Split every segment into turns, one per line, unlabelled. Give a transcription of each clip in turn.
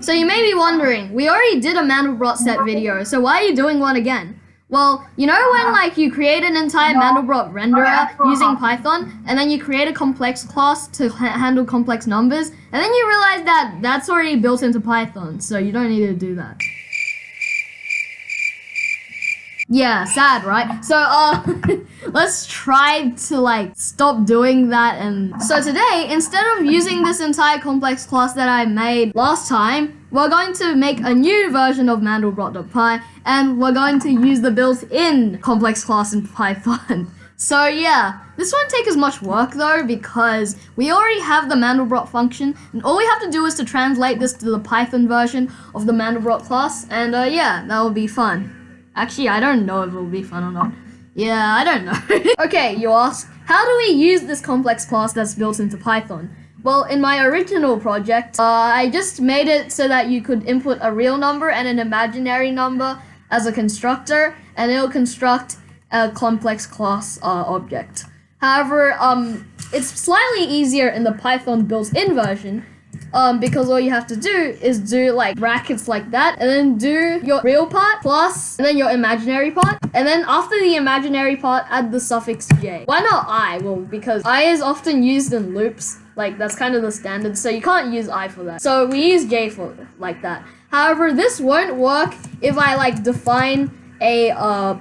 So you may be wondering, we already did a Mandelbrot set video, so why are you doing one again? Well, you know when like you create an entire Mandelbrot renderer using Python, and then you create a complex class to ha handle complex numbers, and then you realize that that's already built into Python, so you don't need to do that. Yeah, sad, right? So, uh, let's try to, like, stop doing that and... So today, instead of using this entire complex class that I made last time, we're going to make a new version of mandelbrot.py, and we're going to use the built-in complex class in Python. So yeah, this won't take as much work though because we already have the Mandelbrot function and all we have to do is to translate this to the Python version of the Mandelbrot class and uh, yeah, that will be fun. Actually, I don't know if it will be fun or not. Yeah, I don't know. okay, you ask, how do we use this complex class that's built into Python? Well, in my original project, uh, I just made it so that you could input a real number and an imaginary number as a constructor, and it'll construct a complex class uh, object. However, um, it's slightly easier in the Python built-in version um, because all you have to do is do like brackets like that and then do your real part plus and then your imaginary part and then after the imaginary part add the suffix j. Why not i? Well, because i is often used in loops like that's kind of the standard so you can't use i for that. So we use j for like that. However, this won't work if I like define a uh,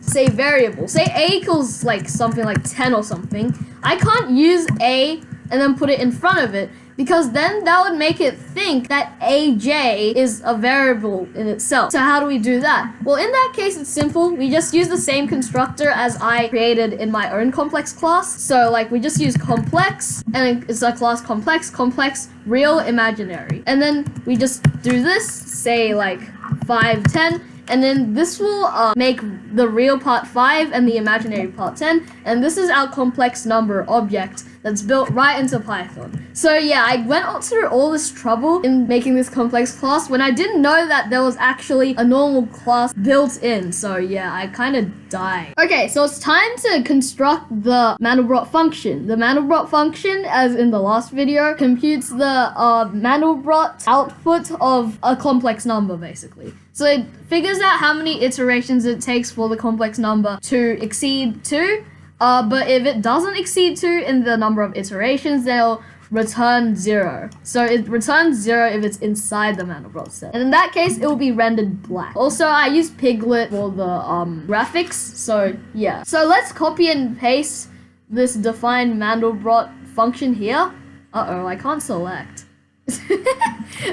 say variable. Say a equals like something like 10 or something. I can't use a and then put it in front of it because then that would make it think that aj is a variable in itself. So how do we do that? Well, in that case, it's simple. We just use the same constructor as I created in my own complex class. So like we just use complex and it's a class complex, complex, real, imaginary. And then we just do this, say like 5, 10, and then this will uh, make the real part 5 and the imaginary part 10 and this is our complex number object that's built right into Python. So yeah, I went through all this trouble in making this complex class when I didn't know that there was actually a normal class built in. So yeah, I kind of died. Okay, so it's time to construct the Mandelbrot function. The Mandelbrot function, as in the last video, computes the uh, Mandelbrot output of a complex number, basically. So it figures out how many iterations it takes for the complex number to exceed 2. Uh, but if it doesn't exceed 2 in the number of iterations, they'll return 0. So it returns 0 if it's inside the Mandelbrot set. And in that case, it will be rendered black. Also, I use pyglet for the um, graphics, so yeah. So let's copy and paste this define Mandelbrot function here. Uh-oh, I can't select.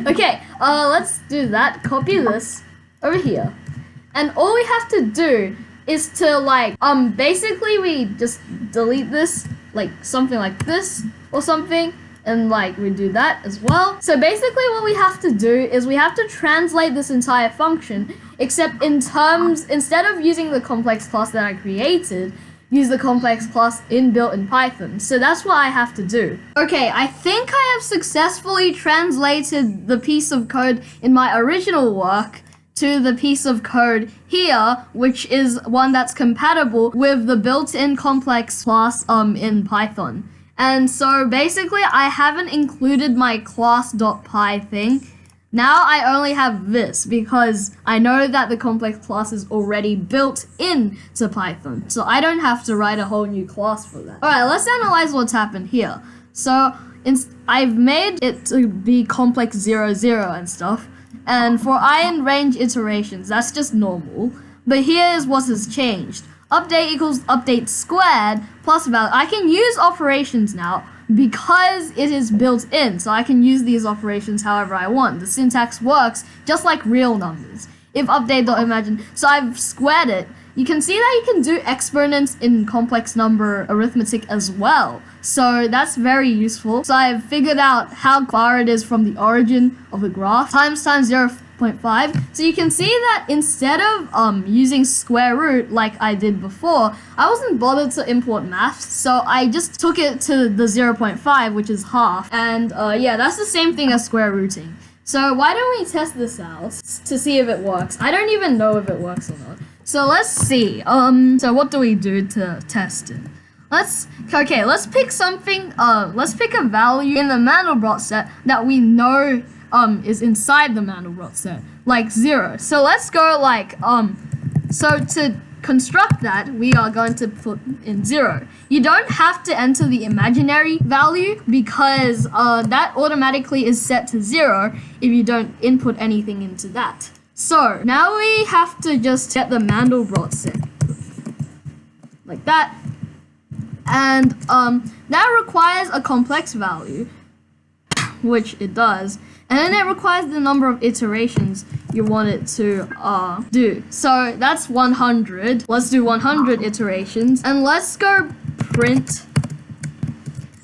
okay, uh, let's do that. Copy this over here. And all we have to do is to like, um, basically we just delete this, like something like this or something. And like we do that as well. So basically what we have to do is we have to translate this entire function, except in terms, instead of using the complex class that I created, use the complex class inbuilt in Python. So that's what I have to do. Okay, I think I have successfully translated the piece of code in my original work to the piece of code here, which is one that's compatible with the built-in complex class um, in Python. And so basically I haven't included my class.py thing. Now I only have this because I know that the complex class is already built in to Python. So I don't have to write a whole new class for that. Alright, let's analyze what's happened here. So I've made it to be complex 00 and stuff. And for iron range iterations, that's just normal. But here's what has changed. Update equals update squared plus value. I can use operations now because it is built in. So I can use these operations however I want. The syntax works just like real numbers. If update.imagine. So I've squared it. You can see that you can do exponents in complex number arithmetic as well. So that's very useful. So I've figured out how far it is from the origin of the graph. Times times 0 0.5. So you can see that instead of um, using square root like I did before, I wasn't bothered to import maths. So I just took it to the 0.5, which is half. And uh, yeah, that's the same thing as square rooting. So why don't we test this out to see if it works? I don't even know if it works or not. So let's see. Um, so what do we do to test it? Let's, okay, let's pick something, uh, let's pick a value in the Mandelbrot set that we know um is inside the Mandelbrot set, like zero. So let's go like um, so to construct that, we are going to put in zero. You don't have to enter the imaginary value because uh, that automatically is set to zero if you don't input anything into that. So now we have to just get the Mandelbrot set like that. And um, that requires a complex value, which it does. And then it requires the number of iterations you want it to uh, do. So that's 100. Let's do 100 iterations. And let's go print.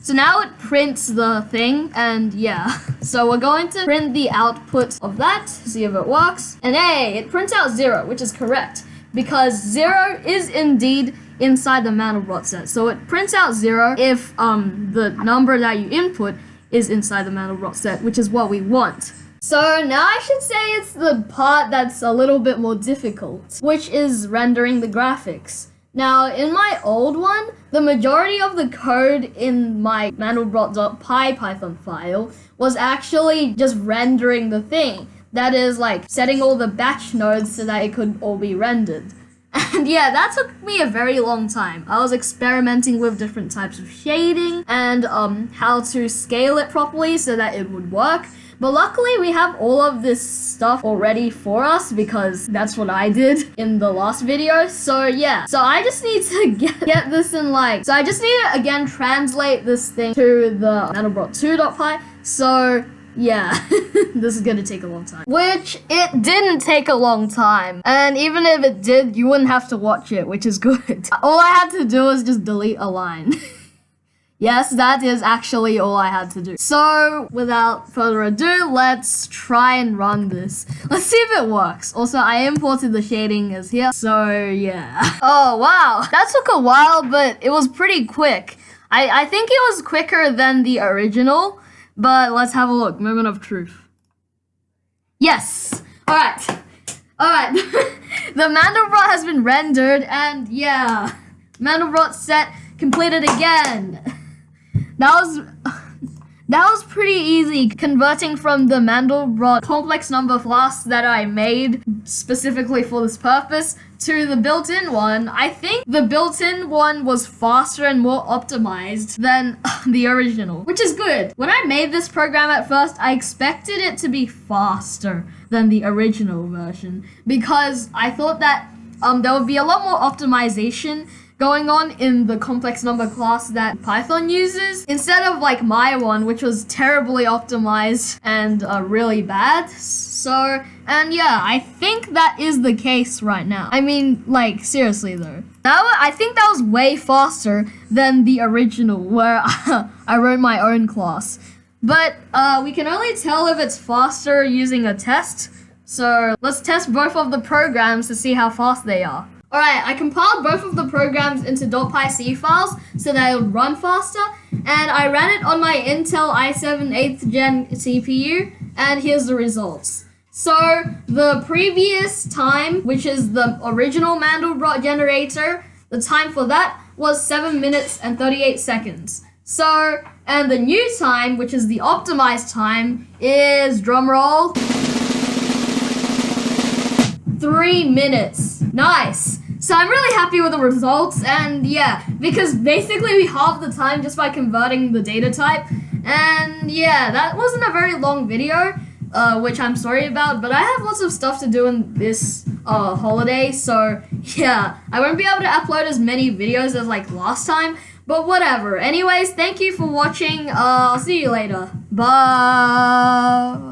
So now it prints the thing and yeah. So we're going to print the output of that, see if it works. And hey, it prints out zero, which is correct because zero is indeed inside the Mandelbrot set. So it prints out zero if um, the number that you input is inside the Mandelbrot set, which is what we want. So now I should say it's the part that's a little bit more difficult, which is rendering the graphics. Now, in my old one, the majority of the code in my mandelbrot.py Python file was actually just rendering the thing. That is like setting all the batch nodes so that it could all be rendered. And yeah, that took me a very long time. I was experimenting with different types of shading and um, how to scale it properly so that it would work. But luckily we have all of this stuff already for us because that's what I did in the last video. So yeah, so I just need to get, get this in like, so I just need to again translate this thing to the Mandelbrot2.py. So yeah, this is gonna take a long time. Which it didn't take a long time. And even if it did, you wouldn't have to watch it, which is good. All I had to do was just delete a line. Yes, that is actually all I had to do. So, without further ado, let's try and run this. Let's see if it works. Also, I imported the shading as here. So, yeah. Oh, wow. That took a while, but it was pretty quick. I, I think it was quicker than the original. But let's have a look. Moment of truth. Yes. All right. All right. the Mandelbrot has been rendered, and yeah, Mandelbrot set completed again. That was that was pretty easy converting from the Mandelbrot complex number class that I made specifically for this purpose to the built-in one. I think the built-in one was faster and more optimized than the original, which is good. When I made this program at first, I expected it to be faster than the original version because I thought that um, there would be a lot more optimization going on in the complex number class that Python uses instead of like my one, which was terribly optimized and uh, really bad. So, and yeah, I think that is the case right now. I mean, like, seriously though. That was, I think that was way faster than the original where I wrote my own class. But uh, we can only tell if it's faster using a test. So let's test both of the programs to see how fast they are. Alright, I compiled both of the programs into .pyc files so that it would run faster, and I ran it on my Intel i7 8th gen CPU, and here's the results. So, the previous time, which is the original Mandelbrot generator, the time for that was 7 minutes and 38 seconds. So, and the new time, which is the optimized time, is, drumroll, 3 minutes. Nice. So I'm really happy with the results, and yeah, because basically we halved the time just by converting the data type, and yeah, that wasn't a very long video, uh, which I'm sorry about, but I have lots of stuff to do in this uh, holiday, so yeah, I won't be able to upload as many videos as like last time, but whatever. Anyways, thank you for watching, uh, I'll see you later. Bye!